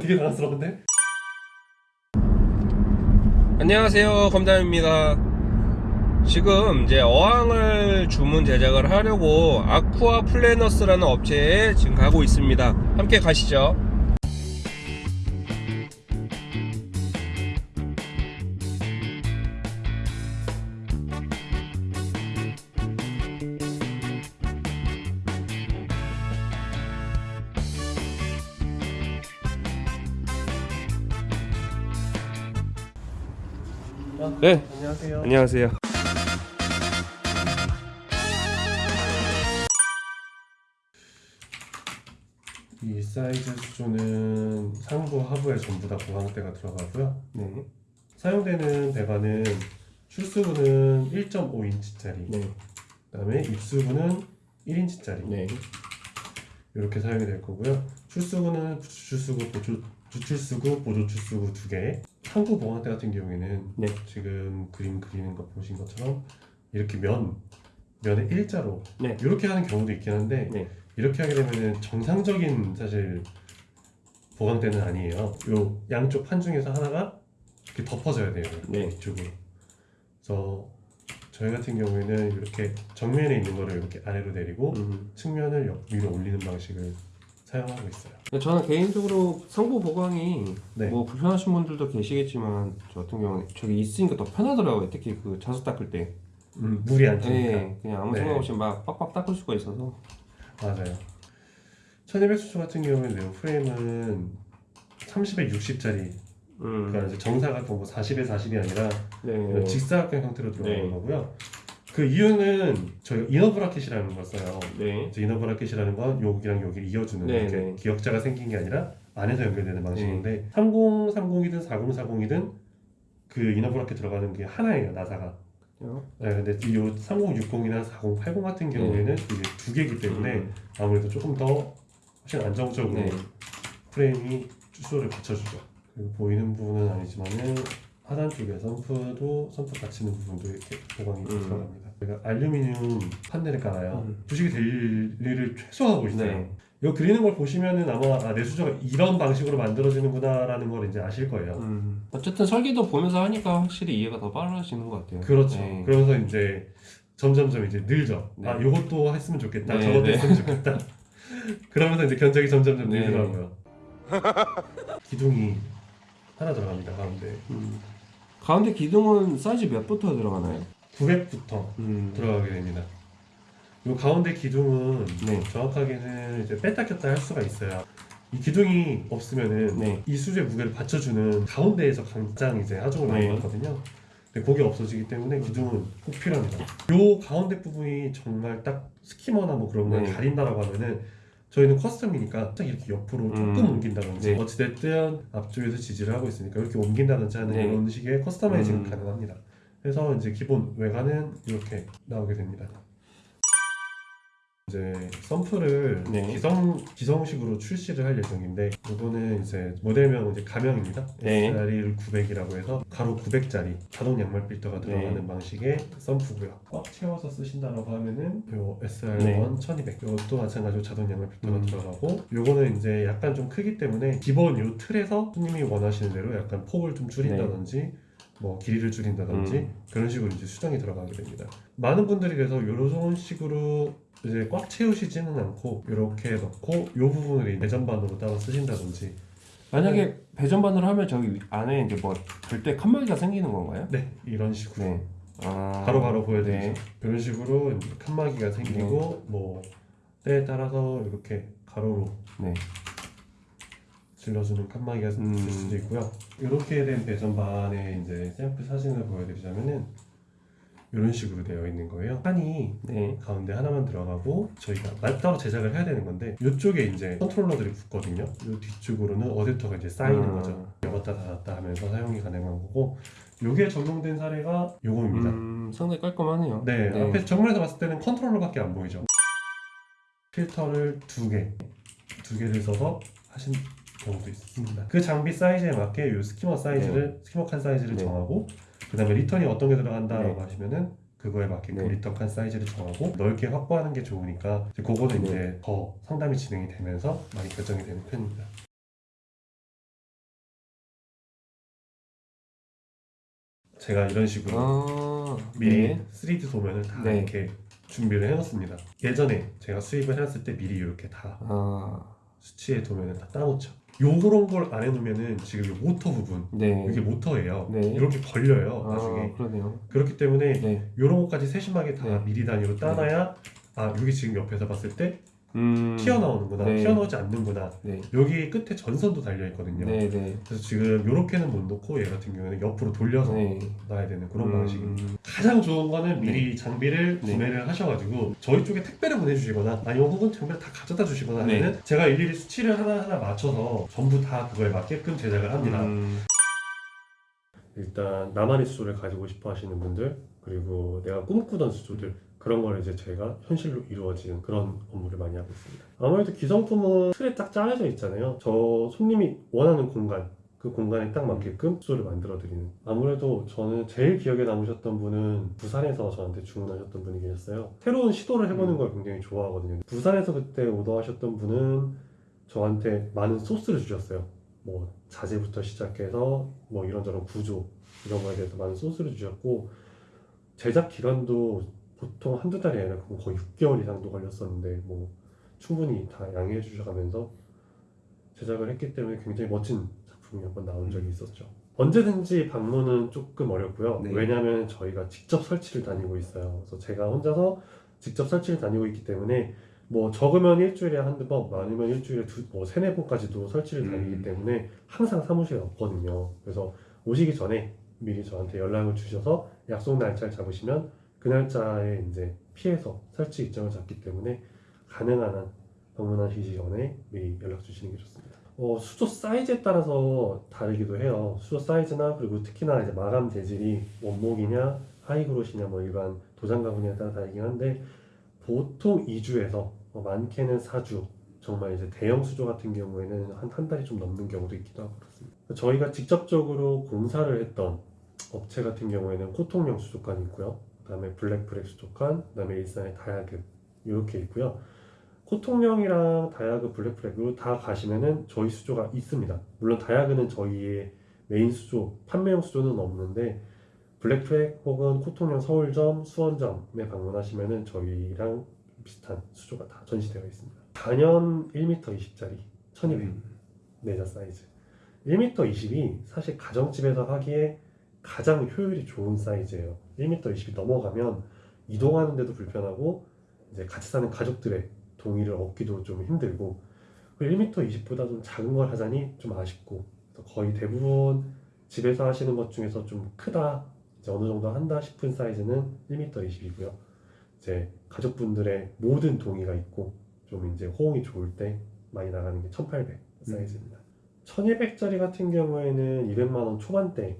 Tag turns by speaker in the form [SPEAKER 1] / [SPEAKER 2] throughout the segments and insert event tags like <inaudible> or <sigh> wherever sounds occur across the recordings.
[SPEAKER 1] 되게 당황스러운데?
[SPEAKER 2] 안녕하세요 검담입니다. 지금 이제 어항을 주문 제작을 하려고 아쿠아 플래너스라는 업체에 지금 가고 있습니다. 함께 가시죠 네
[SPEAKER 1] 안녕하세요.
[SPEAKER 2] 안녕하세요
[SPEAKER 1] 이 사이즈 수조는 상부 하부에 전부 다 보강대가 들어가고요.
[SPEAKER 2] 네,
[SPEAKER 1] 사용되는 배관은 출수구는 1.5인치짜리,
[SPEAKER 2] 네,
[SPEAKER 1] 그다음에 입수구는 1인치짜리
[SPEAKER 2] 네.
[SPEAKER 1] 이렇게 사용이 될 거고요. 출수구는 부출수구, 보조, 주출수구, 보조 출수구 두 개. 상부 보강대 같은 경우에는
[SPEAKER 2] 네.
[SPEAKER 1] 지금 그림 그리는 거 보신 것처럼 이렇게 면 면에 일자로
[SPEAKER 2] 네.
[SPEAKER 1] 이렇게 하는 경우도 있긴 한데
[SPEAKER 2] 네.
[SPEAKER 1] 이렇게 하게 되면은 정상적인 사실 보강대는 아니에요. 요 양쪽 판 중에서 하나가 이렇게 덮어져야 돼요.
[SPEAKER 2] 네.
[SPEAKER 1] 이쪽으로. 그래서 저희 같은 경우에는 이렇게 정면에 있는 거를 이렇게 아래로 내리고
[SPEAKER 2] 음.
[SPEAKER 1] 측면을 옆 위로 올리는 방식을 사용하고 있어요.
[SPEAKER 2] 저는 개인적으로 상부 보강이
[SPEAKER 1] 네.
[SPEAKER 2] 뭐 불편하신 분들도 계시겠지만 저 같은 경우는 저기 있으니까 더 편하더라고요 특히 그 자수 닦을 때
[SPEAKER 1] 음, 물이 안 튀니까.
[SPEAKER 2] 네, 그냥 아무
[SPEAKER 1] 네.
[SPEAKER 2] 생각 없이 막 빡빡 닦을 수가 있어서
[SPEAKER 1] 맞아요. 1200 수조 같은 경우에는 프레임은 30에 60짜리
[SPEAKER 2] 음.
[SPEAKER 1] 그러니까 이제 정사각형 뭐 40에 40이 아니라
[SPEAKER 2] 네.
[SPEAKER 1] 직사각형 형태로 들어가는
[SPEAKER 2] 네.
[SPEAKER 1] 거고요. 그 이유는 저희가 inner bracket이라는 걸 써요.
[SPEAKER 2] 네.
[SPEAKER 1] 이제 inner bracket이라는 건 여기랑 여기를 이어주는
[SPEAKER 2] 네,
[SPEAKER 1] 이렇게
[SPEAKER 2] 네.
[SPEAKER 1] 기역자가 생긴 게 아니라 안에서 연결되는 방식인데 3030이든 4040이든 그 inner bracket 들어가는 게 하나예요 나사가.
[SPEAKER 2] 어?
[SPEAKER 1] 네, 근데 이 3060이나 4080 같은 경우에는 이게 두 개이기 때문에
[SPEAKER 2] 네. 음.
[SPEAKER 1] 아무래도 조금 더 훨씬 안정적으로
[SPEAKER 2] 네.
[SPEAKER 1] 프레임이 수조를 받쳐주죠. 그리고 보이는 부분은 아니지만은 하단 쪽에 선프도 선프 닫히는 부분도 이렇게 보강이
[SPEAKER 2] 음.
[SPEAKER 1] 들어갑니다. 제가 알루미늄 판넬을 깔아요.
[SPEAKER 2] 음.
[SPEAKER 1] 부식이 될 일을 최소화하고 있어요.
[SPEAKER 2] 네.
[SPEAKER 1] 이거 그리는 걸 보시면은 아마 아, 내 수저가 이런 방식으로 만들어지는구나라는 걸 이제 아실 거예요.
[SPEAKER 2] 음. 어쨌든 설계도 보면서 하니까 확실히 이해가 더 빨라지는 것 같아요.
[SPEAKER 1] 그렇죠.
[SPEAKER 2] 네.
[SPEAKER 1] 그러면서 이제 점점점 이제 늘죠.
[SPEAKER 2] 네.
[SPEAKER 1] 아, 요것도 했으면 좋겠다.
[SPEAKER 2] 네,
[SPEAKER 1] 저것도
[SPEAKER 2] 네.
[SPEAKER 1] 했으면 좋겠다. <laughs> 그러면서 이제 견적이 점점점
[SPEAKER 2] 네.
[SPEAKER 1] 늘더라고요. <laughs> 기둥이 하나 들어갑니다. 가운데
[SPEAKER 2] 음. 가운데 기둥은 사이즈 몇부터 들어가나요?
[SPEAKER 1] 900부터
[SPEAKER 2] 음.
[SPEAKER 1] 들어가게 됩니다. 요 가운데 기둥은
[SPEAKER 2] 네.
[SPEAKER 1] 정확하게는 이제 뺐다 꼈다 할 수가 있어요. 이 기둥이 없으면은
[SPEAKER 2] 네.
[SPEAKER 1] 이 수제 무게를 받쳐주는 가운데에서 가장 이제 하중을 많이
[SPEAKER 2] 네.
[SPEAKER 1] 받거든요. 근데 그게 없어지기 때문에 기둥은 꼭 필요합니다. 요 가운데 부분이 정말 딱 스키머나 뭐 그런 걸
[SPEAKER 2] 네.
[SPEAKER 1] 가린다라고 하면은 저희는 custom이니까 딱 이렇게 옆으로 조금
[SPEAKER 2] 음.
[SPEAKER 1] 옮긴다든지
[SPEAKER 2] 네.
[SPEAKER 1] 어찌됐든 앞쪽에서 지지를 하고 있으니까 이렇게 옮긴다든지 하는
[SPEAKER 2] 네.
[SPEAKER 1] 이런 식의 customizing
[SPEAKER 2] 음.
[SPEAKER 1] 가능합니다. 그래서 이제 기본 외관은 이렇게 나오게 됩니다. 이제 sump를
[SPEAKER 2] 네.
[SPEAKER 1] 기성 기성식으로 출시를 할 예정인데 이거는 이제 모델명 이제 가명입니다.
[SPEAKER 2] 네.
[SPEAKER 1] SRE 900이라고 해서 가로 900짜리 자동 양말 필터가 들어가는
[SPEAKER 2] 네.
[SPEAKER 1] 방식의 sump고요. 꽉 채워서 쓰신다라고 하면은 요 SR1
[SPEAKER 2] 네.
[SPEAKER 1] 1200 이것도 마찬가지로 자동 양말 필터가
[SPEAKER 2] 음.
[SPEAKER 1] 들어가고 요거는 이제 약간 좀 크기 때문에 기본 요 틀에서 손님이 원하시는 대로 약간 폭을 좀 줄인다든지 뭐 길이를 줄인다든지
[SPEAKER 2] 음.
[SPEAKER 1] 그런 식으로 이제 수정이 들어가게 됩니다. 많은 분들이 그래서 이런 식으로 이제 꽉 채우시지는 않고 이렇게 넣고 이 부분을 내전반으로 따로 쓰신다든지
[SPEAKER 2] 만약에 배전반으로 하면 저기 위- 안에 이제 뭐 절대 칸막이가 생기는 건가요?
[SPEAKER 1] 네 이런 식으로
[SPEAKER 2] 네. 아.
[SPEAKER 1] 바로 바로 보여드리죠.
[SPEAKER 2] 네.
[SPEAKER 1] 이런 식으로 칸막이가 생기고 뭐 때에 따라서 이렇게 가로로
[SPEAKER 2] 네.
[SPEAKER 1] 질러주는 칸막이가
[SPEAKER 2] 음.
[SPEAKER 1] 있을 수도 있고요. 이렇게 된 배전반의 이제 샘플 사진을 보여드리자면은 이런 식으로 되어 있는 거예요. 판이
[SPEAKER 2] 네.
[SPEAKER 1] 가운데 하나만 들어가고 저희가 말- 따로 제작을 해야 되는 건데 이쪽에 이제 컨트롤러들이 붙거든요. 이 뒤쪽으로는 어댑터가 이제 쌓이는
[SPEAKER 2] 아.
[SPEAKER 1] 거죠. 열었다 닫았다 하면서 사용이 가능한 거고 이게 적용된 사례가 요거입니다.
[SPEAKER 2] 음, 상당히 깔끔하네요.
[SPEAKER 1] 네, 앞에 정면에서 봤을 때는 컨트롤러밖에 안 보이죠. 필터를 두 개, 두 개를 써서 하신 경우도 있습니다. 그 장비 사이즈에 맞게 요 skimmer 사이즈를 skimmer 칸 사이즈를
[SPEAKER 2] 네.
[SPEAKER 1] 정하고 그 다음에 return이 어떤 게 들어간다라고
[SPEAKER 2] 네.
[SPEAKER 1] 하시면은 그거에 맞게끔
[SPEAKER 2] 네.
[SPEAKER 1] return 칸 사이즈를 정하고 넓게 확보하는 게 좋으니까 이제 그거는
[SPEAKER 2] 네.
[SPEAKER 1] 이제 더 상담이 진행이 되면서 많이 결정이 되는 편입니다. 제가 이런 식으로
[SPEAKER 2] 아,
[SPEAKER 1] 미리
[SPEAKER 2] 네.
[SPEAKER 1] 3D 도면을 다
[SPEAKER 2] 네.
[SPEAKER 1] 이렇게 준비를 해놓습니다. 예전에 제가 수입을 해놨을 때 미리 이렇게 다
[SPEAKER 2] 아,
[SPEAKER 1] 수치의 도면을 다 따놓죠. 요런 걸 안 해놓으면은 지금 이 모터 부분
[SPEAKER 2] 네.
[SPEAKER 1] 이게 모터예요.
[SPEAKER 2] 네.
[SPEAKER 1] 이렇게 걸려요
[SPEAKER 2] 아,
[SPEAKER 1] 나중에.
[SPEAKER 2] 그러네요.
[SPEAKER 1] 그렇기 때문에
[SPEAKER 2] 네.
[SPEAKER 1] 요런 것까지 세심하게 다
[SPEAKER 2] 네.
[SPEAKER 1] 미리 단위로 따놔야 아 여기 지금 옆에서 봤을 때
[SPEAKER 2] 음.
[SPEAKER 1] 튀어나오는구나
[SPEAKER 2] 네.
[SPEAKER 1] 튀어나오지 않는구나
[SPEAKER 2] 네.
[SPEAKER 1] 여기 끝에 전선도 달려 있거든요.
[SPEAKER 2] 네, 네.
[SPEAKER 1] 그래서 지금 요렇게는 못 놓고 얘 같은 경우는 옆으로 돌려서
[SPEAKER 2] 네.
[SPEAKER 1] 놔야 되는 그런
[SPEAKER 2] 음,
[SPEAKER 1] 방식입니다. 가장 좋은 거는 미리 장비를
[SPEAKER 2] 네.
[SPEAKER 1] 구매를 하셔가지고 저희 쪽에 택배를 보내주시거나 아니면 혹은 장비를 다 가져다 주시거나
[SPEAKER 2] 네.
[SPEAKER 1] 하면 제가 일일이 수치를 하나하나 맞춰서 전부 다 그거에 맞게끔 제작을 합니다.
[SPEAKER 2] 음,
[SPEAKER 1] 일단 나만의 수조를 가지고 싶어 하시는 분들 그리고 내가 꿈꾸던 수조들 그런 걸 이제 제가 현실로 이루어지는 그런 업무를 많이 하고 있습니다. 아무래도 기성품은 틀에 딱 짜여져 있잖아요. 저 손님이 원하는 공간 그 공간에 딱 맞게끔 수조를 만들어 드리는. 아무래도 저는 제일 기억에 남으셨던 분은 부산에서 저한테 주문하셨던 분이 계셨어요. 새로운 시도를 해보는 걸 굉장히 좋아하거든요. 부산에서 그때 오더하셨던 분은 저한테 많은 소스를 주셨어요. 뭐 자재부터 시작해서 뭐 이런저런 구조 이런 거에 대해서 많은 소스를 주셨고 제작 기간도 보통 한두 달이 아니라 거의 6개월 이상도 걸렸었는데 뭐 충분히 다 양해해 주셔가면서 제작을 했기 때문에 굉장히 멋진 작품이 한 번 나온 적이 있었죠. 언제든지 방문은 조금 어렵고요.
[SPEAKER 2] 네.
[SPEAKER 1] 왜냐하면 저희가 직접 설치를 다니고 있어요. 그래서 제가 혼자서 직접 설치를 다니고 있기 때문에 뭐 적으면 일주일에 한두 번, 많으면 일주일에 두, 뭐 세네 번까지도 설치를
[SPEAKER 2] 음.
[SPEAKER 1] 다니기 때문에 항상 사무실에 없거든요. 그래서 오시기 전에 미리 저한테 연락을 주셔서 약속 날짜를 잡으시면 그 날짜에 이제 피해서 설치 일정을 잡기 때문에 가능한 한 방문하시기 전에 미리 연락 주시는 게 좋습니다. 어, 수조 사이즈에 따라서 다르기도 해요. 수조 사이즈나 그리고 특히나 이제 마감 재질이 원목이냐 high glossy냐 뭐 일반 도장 가구냐에 따라 다르긴 한데 보통 2주에서 많게는 4주 정말 이제 대형 수조 같은 경우에는 한 한 달이 좀 넘는 경우도 있기도 하고 그렇습니다. 저희가 직접적으로 공사를 했던 업체 같은 경우에는 코통령 수족관이 있고요. 그다음에 수족관, 그다음에 일산의 다야그 이렇게 있고요. 코통령이랑 다야그 블랙프랙으로 다 가시면은 저희 수조가 있습니다. 물론 다야그는 저희의 메인 수조, 판매용 수조는 없는데 블랙프랙 혹은 코통령 서울점, 수원점에 방문하시면은 저희랑 비슷한 수조가 다 전시되어 있습니다. 단연 1m 20짜리 1200
[SPEAKER 2] 음.
[SPEAKER 1] 네 자 사이즈 1m 20이 사실 가정집에서 하기에 가장 효율이 좋은 사이즈예요. 1m 20이 넘어가면 이동하는데도 불편하고 이제 같이 사는 가족들의 동의를 얻기도 좀 힘들고 그리고 1m 20보다 좀 작은 걸 하자니 좀 아쉽고 거의 대부분 집에서 하시는 것 중에서 좀 크다 이제 어느 정도 한다 싶은 사이즈는 1m 20이고요. 이제 가족분들의 모든 동의가 있고 좀 이제 호응이 좋을 때 많이 나가는 게 1800 사이즈입니다. 1200짜리 같은 경우에는 200만 원 초반대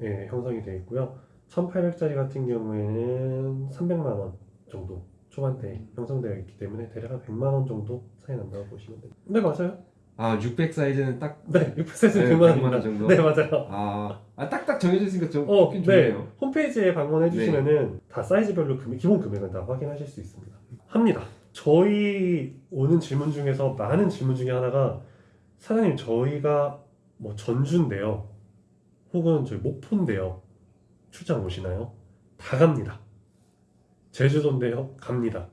[SPEAKER 1] 에 형성이 되어 있고요. 1800짜리 같은 경우에는 300만 원 정도 초반대에 형성되어 있기 때문에 대략 한 100만 원 정도 차이 난다고 보시면 됩니다. 네 맞아요.
[SPEAKER 2] 아, 600 사이즈는 딱
[SPEAKER 1] 네 600 사이즈
[SPEAKER 2] 네,
[SPEAKER 1] 100만
[SPEAKER 2] 100만
[SPEAKER 1] 원입니다.
[SPEAKER 2] 원 정도?
[SPEAKER 1] 네 맞아요.
[SPEAKER 2] 아, 아 딱딱 정해져 있으니까 좀
[SPEAKER 1] 어, 네.
[SPEAKER 2] 좋네요.
[SPEAKER 1] 홈페이지에 방문해 주시면 은 다 사이즈별로 금액, 기본 금액은 다 확인하실 수 있습니다. 합니다. 저희 오는 질문 중에서 많은 질문 중에 하나가 사장님 저희가 뭐 전주인데요. 혹은 저희 목포인데요. 출장 오시나요? 다 갑니다. 제주도인데요. 갑니다.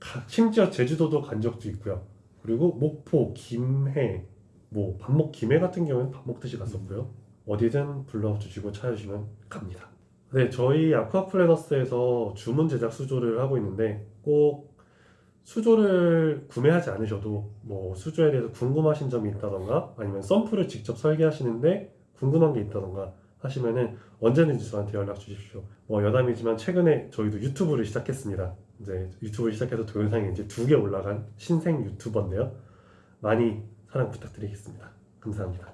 [SPEAKER 1] 가- 심지어 제주도도 간 적도 있고요. 그리고 목포, 김해, 뭐 반목 김해 같은 경우는 밥 먹듯이 갔었고요. 어디든 불러주시고 찾아주시면 갑니다. 네, 저희 아쿠아 플래너스에서 주문 제작 수조를 하고 있는데 꼭 수조를 구매하지 않으셔도 뭐 수조에 대해서 궁금하신 점이 있다던가 아니면 썬프를 직접 설계하시는데 궁금한 게 있다던가 하시면은 언제든지 저한테 연락 주십시오. 뭐 여담이지만 최근에 저희도 유튜브를 시작했습니다. 이제 유튜브를 시작해서 동영상이 이제 두 개 올라간 신생 유튜버인데요. 많이 사랑 부탁드리겠습니다. 감사합니다.